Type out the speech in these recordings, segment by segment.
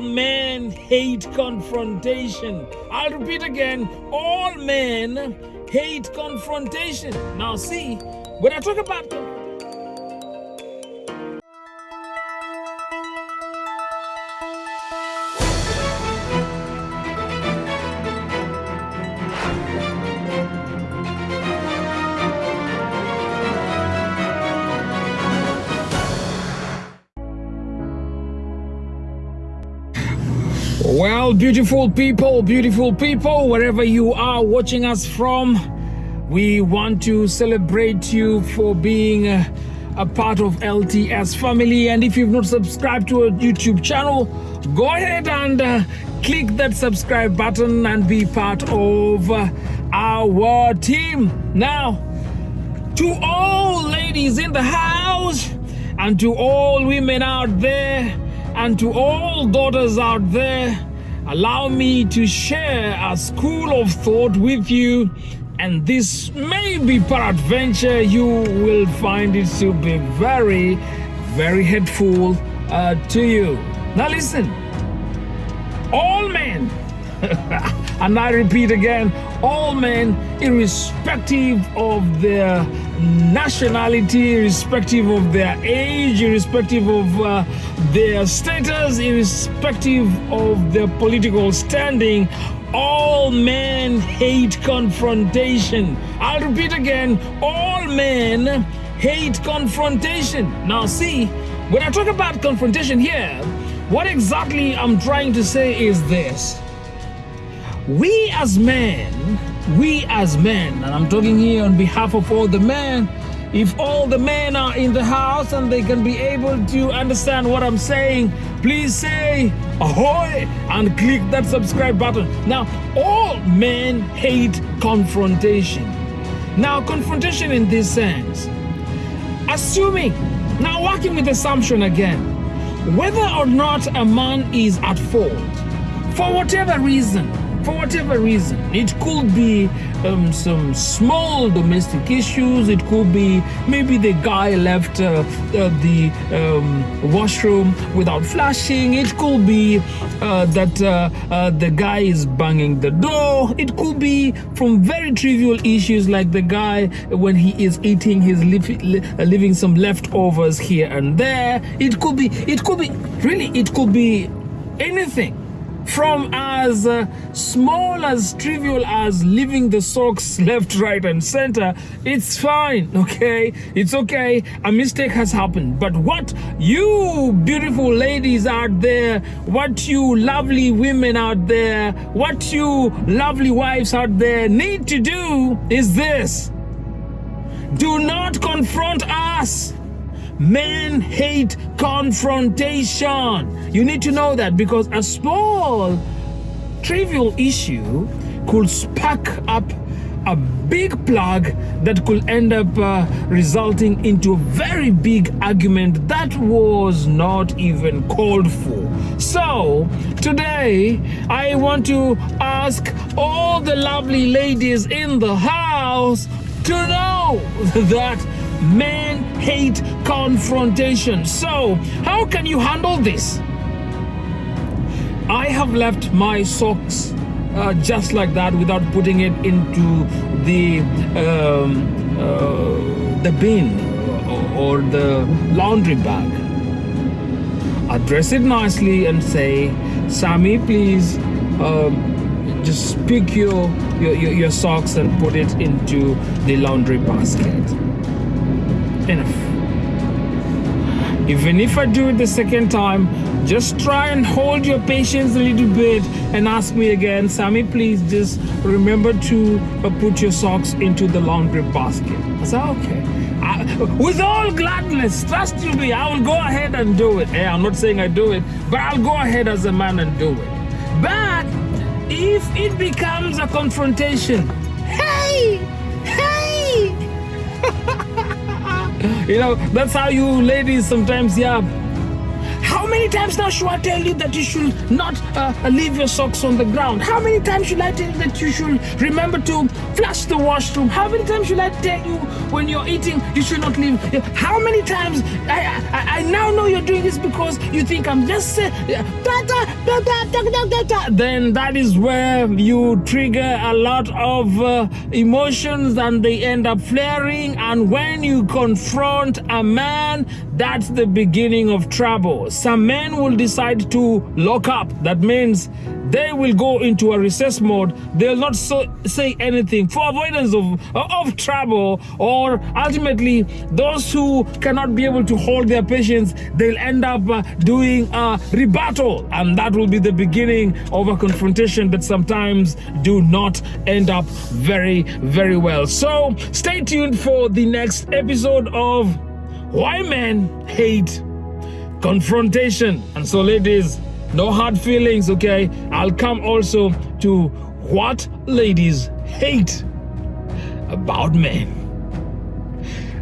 all men hate confrontation. I'll repeat again all men hate confrontation. Now, see, when I talk about Well, beautiful people, beautiful people, wherever you are watching us from, we want to celebrate you for being a, a, part of LTS family. And if you've not subscribed to our YouTube channel, go ahead and uh, click that subscribe button and be part of uh, our team. Now, to all ladies in the house and to all women out there and to all daughters out there, allow me to share a school of thought with you. And this may be peradventure you will find it to be very, very helpful uh, to you. Now listen, all men, and I repeat again, all men, irrespective of their nationality, irrespective of their age, irrespective of uh, their status, irrespective of their political standing, all men hate confrontation. I'll repeat again, all men hate confrontation. Now see, when I talk about confrontation here, what exactly I'm trying to say is this. We as men, we as men, and I'm talking here on behalf of all the men, if all the men are in the house and they can be able to understand what I'm saying, please say ahoy and click that subscribe button. Now, all men hate confrontation. Now, confrontation in this sense, assuming, now working with assumption again, whether or not a man is at fault, for whatever reason, for whatever reason. It could be um, some small domestic issues. It could be maybe the guy left uh, uh, the um, washroom without flushing. It could be uh, that uh, uh, the guy is banging the door. It could be from very trivial issues like the guy when he is eating, he's uh, leaving some leftovers here and there. It could be, it could be, really, it could be anything from as uh, small as trivial as leaving the socks left right and center it's fine okay? It's okay. A mistake has happened. But what you beautiful ladies out there what you lovely women out there what you lovely wives out there need to do is this. Do not confront us Men hate confrontation. You need to know that because a small, trivial issue could spark up a big plug that could end up uh, resulting into a very big argument that was not even called for. So, today I want to ask all the lovely ladies in the house to know that Men hate confrontation. So, how can you handle this? I have left my socks uh, just like that without putting it into the um, uh, the bin or the laundry bag. Address it nicely and say, Sammy, please um, just pick your, your, your socks and put it into the laundry basket enough. Even if I do it the second time, just try and hold your patience a little bit and ask me again, Sammy, please just remember to uh, put your socks into the laundry basket. I said, okay. I, with all gladness, trust you me, I will go ahead and do it. Hey, I'm not saying I do it, but I'll go ahead as a man and do it. But if it becomes a confrontation, hey, hey, you know, that's how you ladies sometimes, yeah. How many times now should I tell you that you should not uh, leave your socks on the ground? How many times should I tell you that you should remember to flush the washroom? How many times should I tell you when you're eating you should not leave? How many times I, now know you're doing this because you think I'm just uh, da, da, da, then that is where you trigger a lot of uh, emotions and they end up flaring. And when you confront a man that's the beginning of trouble. Some men will decide to lock up. That means they will go into a recess mode. They'll not so, say anything for avoidance of of trouble or ultimately those who cannot be able to hold their patience they'll end up uh, doing a rebuttal. And that will be the beginning of a confrontation that sometimes do not end up very very well. So stay tuned for the next episode of why men hate confrontation. And so ladies no hard feelings, okay? I'll come also to what ladies hate about men.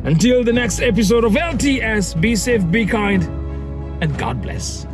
Until the next episode of LTS, be safe, be kind, and God bless.